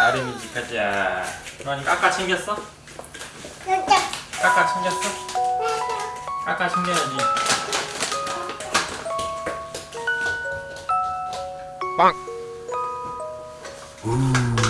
아름이지 가자 그러니 까까 챙겼어? 까까 챙겼어? 까까 챙겨야지 빵 우.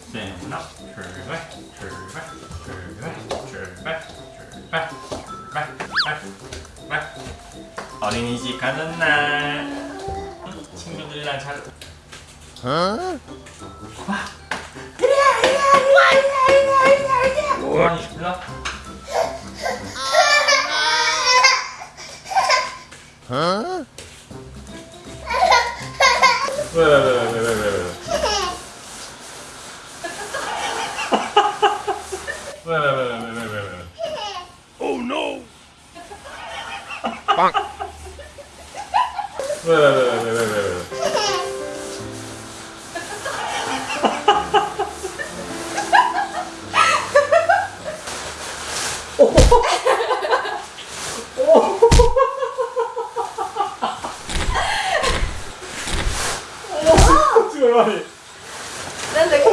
셋나 출발 출발 출발 출발 출발 출발 출발 어린이집 가는 날 응? 친구들이랑 잘 어? 와 이리야 이리야 이리야 이리야 이리야 이리야 고만히 불러 어? 왜왜왜왜 パン。ウェウェウェウなんだっけ？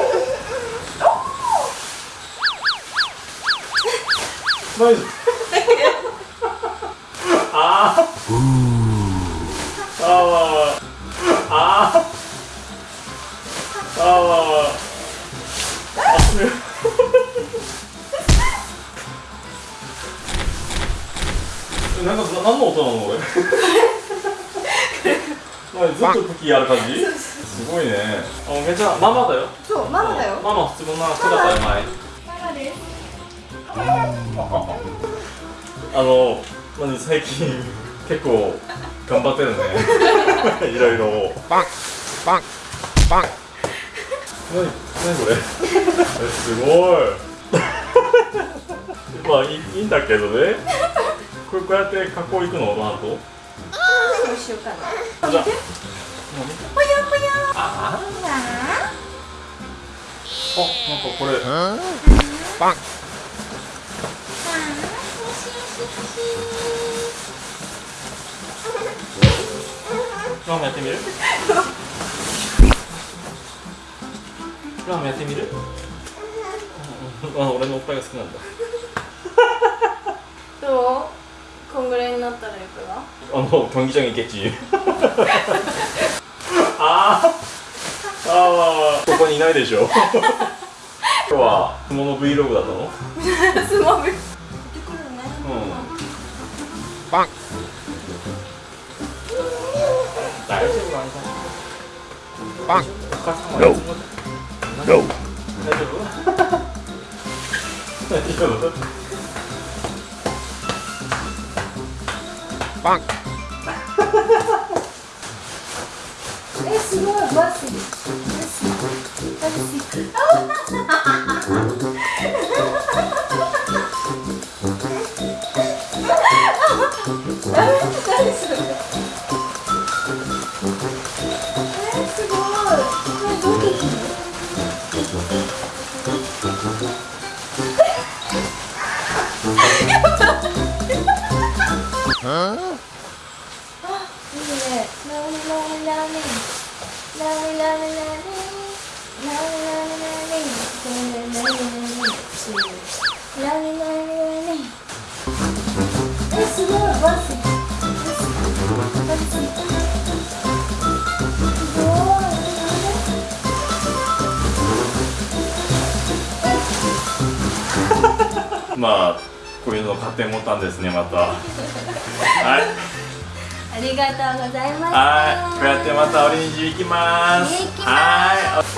マジ？ああああああああ。ああ。えなんか何の音なのこれずっと時ッやる感じすごいねあめっちゃママだよそうママだよママ普通の人だから前ママですあのまあ、最近結構頑張ってるね。いろいろ。バンバンバン。何何これ？すごい。まあいいんだけどね。これこうやって加工いくの？なんとうしようかな。じゃあ。ああなんかこれ。バン。ラーメやってみる？ラーメやってみる？あ俺のおっぱいが好きなんだ。どう？こんぐらいになったらよくなあのうトンギチョンギケチあああーここにいないでしょ。今日は相撲の Vlog だったの？相撲うん。バン。Bang. No. No. Bang. Esse não é básico. Esse. Esse. まあこういうの買ってもったんですねまた。はい。ありがとうございましたはい。こうやってまたオレンジ行きます。行きます。はい